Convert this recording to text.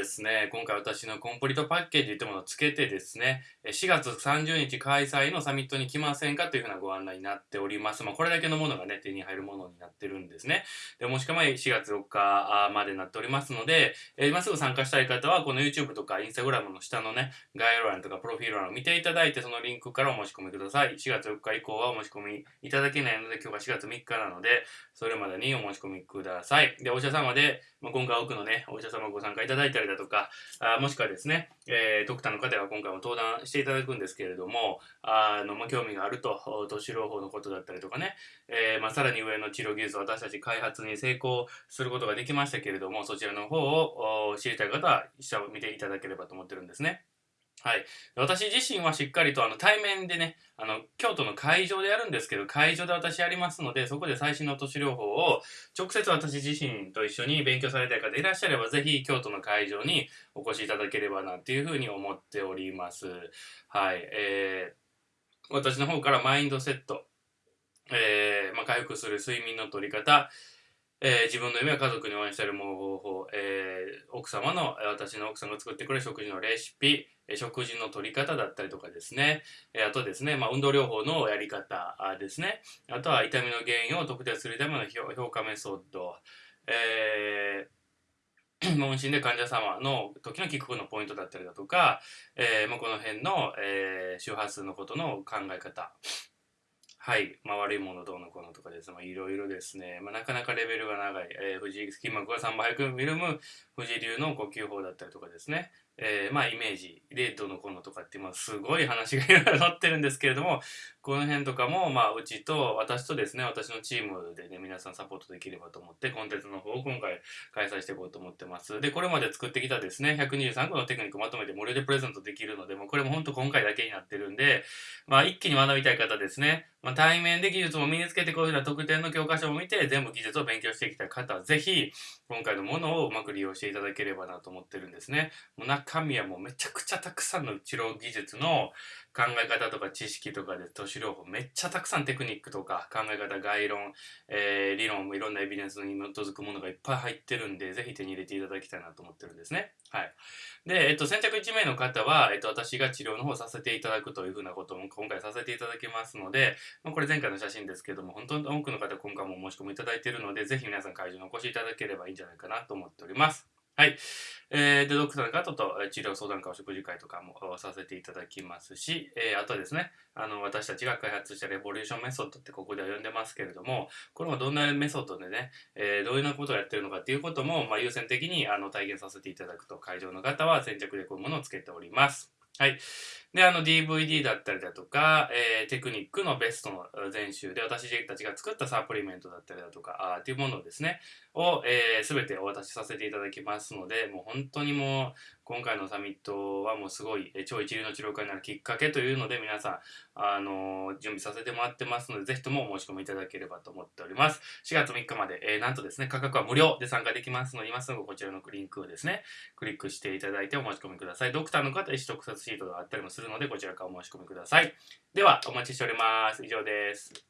ですね、今回私のコンプリートパッケージというものをつけてですね、4月30日開催のサミットに来ませんかというふうなご案内になっております。まあ、これだけのものがね、手に入るものになってるんですね。で、もしくは4月4日までになっておりますので、え今すぐ参加したい方は、この YouTube とか Instagram の下のね、概要欄とかプロフィール欄を見ていただいて、そのリンクからお申し込みください。4月4日以降はお申し込みいただけないので、今日は4月3日なので、それまでにお申し込みください。で、お医者様で、まあ、今回多くのね、お医者様ご参加いただいたりだとか、あもしくはですね、えー、ドクターの方は今回も登壇していただくんですけれども、あの、まあ、興味があると、都市療法のことだったりとかね、えー、まあ、さらに上の治療技術を私たち開発に成功することができましたけれども、そちらの方を知りたい方は、医者を見ていただければと思ってるんですね。はい。私自身はしっかりとあの対面でね、あの、京都の会場でやるんですけど、会場で私やりますので、そこで最新の都市療法を直接私自身と一緒に勉強されたい方いらっしゃれば、ぜひ京都の会場にお越しいただければなっていうふうに思っております。はい。えー、私の方からマインドセット、えー、まあ、回復する睡眠の取り方、えー、自分の夢は家族に応援している方法、えー、奥様の、私の奥さんが作ってくれる食事のレシピ、食事の取り方だったりとかですね、あとですね、まあ、運動療法のやり方ですね、あとは痛みの原因を特定するための評価メソッド、えー、問診で患者様の時の帰国のポイントだったりだとか、えーま、この辺の、えー、周波数のことの考え方、はい。まあ、悪いものどうのこうのとかです。まあ、いろいろですね。まあ、なかなかレベルが長い。えー、藤井筋膜が3倍速ミルム、藤井流の呼吸法だったりとかですね。えー、まあ、イメージでどのこのとかって、まあ、すごい話がいろいろ載ってるんですけれども、この辺とかも、まあ、うちと、私とですね、私のチームでね、皆さんサポートできればと思って、コンテンツの方を今回開催していこうと思ってます。で、これまで作ってきたですね、123個のテクニックまとめて無料でプレゼントできるので、もうこれも本当今回だけになってるんで、まあ、一気に学びたい方ですね、まあ、対面で技術も身につけてこういうふうな特典の教科書を見て、全部技術を勉強してきた方、ぜひ、今回のものをうまく利用していただければなと思ってるんですね。もう中身はもめちゃくちゃたくさんの治療技術の考え方とか知識とかで都市療法めっちゃたくさんテクニックとか考え方概論、えー、理論もいろんなエビデンスに基づくものがいっぱい入ってるんでぜひ手に入れていただきたいなと思ってるんですね。はい。で、えっと、先着1名の方は、えっと、私が治療の方させていただくというふうなことも今回させていただきますので、まあ、これ前回の写真ですけども本当に多くの方今回もお申し込みいただいているのでぜひ皆さん会場にお越しいただければいいんじゃないかなと思っております。はい。えー、で、ドクターの方と治療相談会、お食事会とかもさせていただきますし、えー、あとですね、あの、私たちが開発したレボリューションメソッドってここでは呼んでますけれども、これもどんなメソッドでね、えー、どういうようなことをやってるのかっていうことも、まあ、優先的にあの体験させていただくと、会場の方は先着でこういうものをつけております。はい。で、あの DVD だったりだとか、えー、テクニックのベストの全集で私たちが作ったサプリメントだったりだとか、あっていうものをですね、を、えー、全てお渡しさせていただきますので、もう本当にもう、今回のサミットはもうすごい、超一流の治療家になるきっかけというので、皆さん、あのー、準備させてもらってますので、ぜひともお申し込みいただければと思っております。4月3日まで、えー、なんとですね、価格は無料で参加できますので、今すぐこちらのクリンクをですね、クリックしていただいてお申し込みください。ドクターの方、意思特撮シートがあったりもするするので、こちらからお申し込みください。では、お待ちしております。以上です。